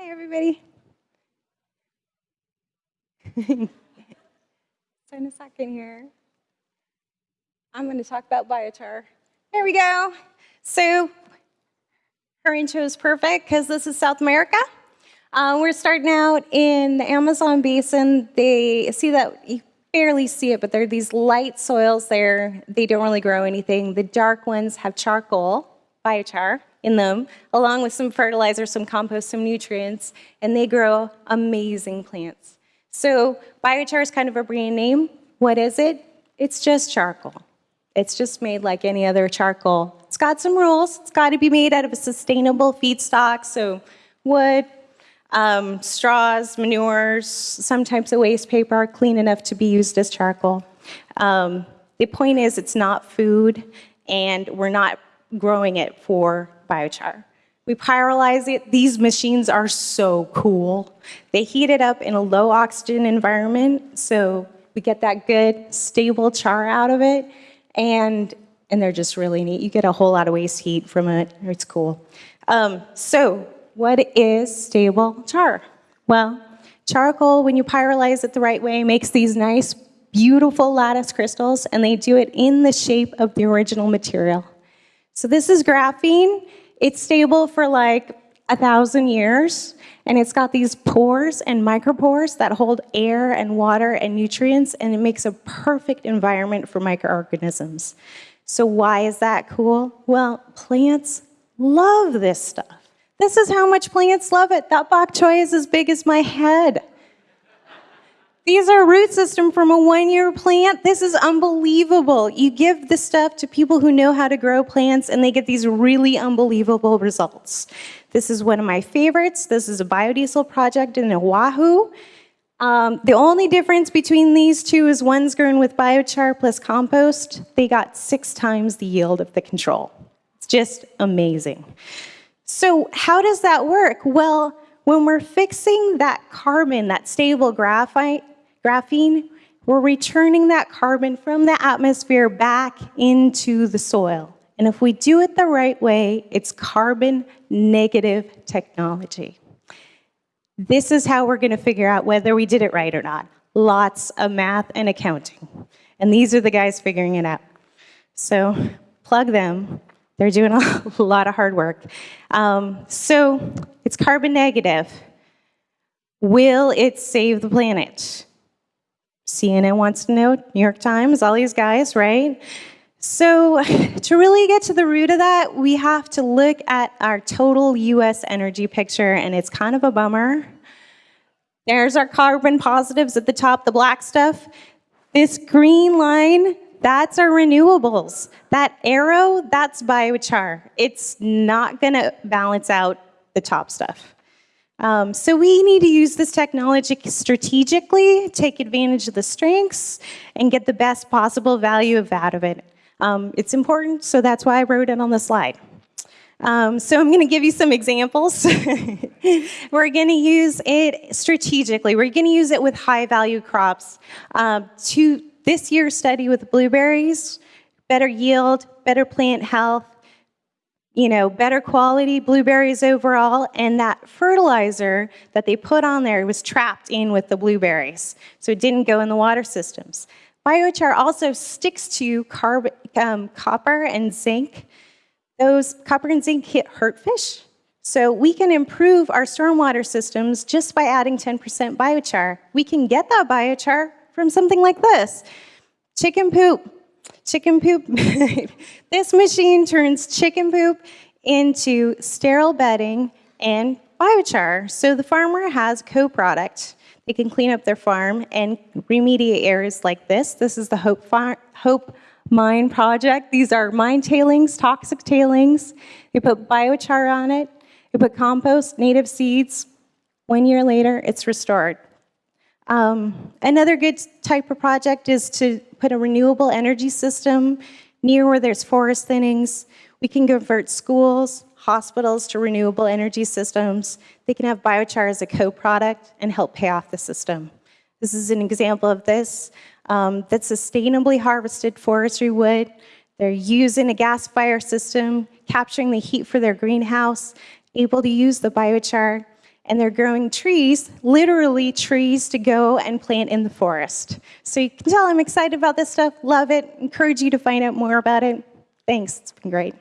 Hey, everybody. Spend a second here. I'm going to talk about biochar. There we go. So her intro is perfect because this is South America. Uh, we're starting out in the Amazon basin. They see that you barely see it, but there are these light soils there. They don't really grow anything. The dark ones have charcoal, biochar, in them, along with some fertilizer, some compost, some nutrients, and they grow amazing plants. So biochar is kind of a brand name. What is it? It's just charcoal. It's just made like any other charcoal. It's got some rules. It's got to be made out of a sustainable feedstock, so wood, um, straws, manures, some types of waste paper are clean enough to be used as charcoal. Um, the point is it's not food, and we're not growing it for biochar. We pyrolyze it. These machines are so cool. They heat it up in a low oxygen environment, so we get that good, stable char out of it, and, and they're just really neat. You get a whole lot of waste heat from it. It's cool. Um, so what is stable char? Well, charcoal, when you pyrolyze it the right way, makes these nice, beautiful lattice crystals, and they do it in the shape of the original material. So this is graphene. It's stable for like a thousand years, and it's got these pores and micropores that hold air and water and nutrients, and it makes a perfect environment for microorganisms. So why is that cool? Well, plants love this stuff. This is how much plants love it. That bok choy is as big as my head. These are root system from a one-year plant. This is unbelievable. You give this stuff to people who know how to grow plants and they get these really unbelievable results. This is one of my favorites. This is a biodiesel project in Oahu. Um, the only difference between these two is one's grown with biochar plus compost. They got six times the yield of the control. It's just amazing. So how does that work? Well, when we're fixing that carbon, that stable graphite, graphene, we're returning that carbon from the atmosphere back into the soil. And if we do it the right way, it's carbon negative technology. This is how we're going to figure out whether we did it right or not. Lots of math and accounting. And these are the guys figuring it out. So plug them. They're doing a lot of hard work. Um, so it's carbon negative. Will it save the planet? CNN wants to know, New York Times, all these guys, right? So to really get to the root of that, we have to look at our total US energy picture, and it's kind of a bummer. There's our carbon positives at the top, the black stuff. This green line, that's our renewables. That arrow, that's biochar. It's not gonna balance out the top stuff. Um, so we need to use this technology strategically, take advantage of the strengths, and get the best possible value out of it. Um, it's important, so that's why I wrote it on the slide. Um, so I'm going to give you some examples. We're going to use it strategically. We're going to use it with high value crops. Um, to this year's study with blueberries, better yield, better plant health, you know, better quality blueberries overall, and that fertilizer that they put on there was trapped in with the blueberries, so it didn't go in the water systems. Biochar also sticks to carb um, copper and zinc. Those copper and zinc hit hurt fish, so we can improve our stormwater systems just by adding 10% biochar. We can get that biochar from something like this. Chicken poop, chicken poop. this machine turns chicken poop into sterile bedding and biochar. So the farmer has co-product. They can clean up their farm and remediate areas like this. This is the Hope, Far Hope Mine project. These are mine tailings, toxic tailings. They put biochar on it. They put compost, native seeds. One year later, it's restored. Um, another good type of project is to put a renewable energy system near where there's forest thinnings. We can convert schools, hospitals to renewable energy systems. They can have biochar as a co-product and help pay off the system. This is an example of this. Um, that's sustainably harvested forestry wood. They're using a gas fire system, capturing the heat for their greenhouse, able to use the biochar and they're growing trees, literally trees to go and plant in the forest. So you can tell I'm excited about this stuff, love it, encourage you to find out more about it. Thanks, it's been great.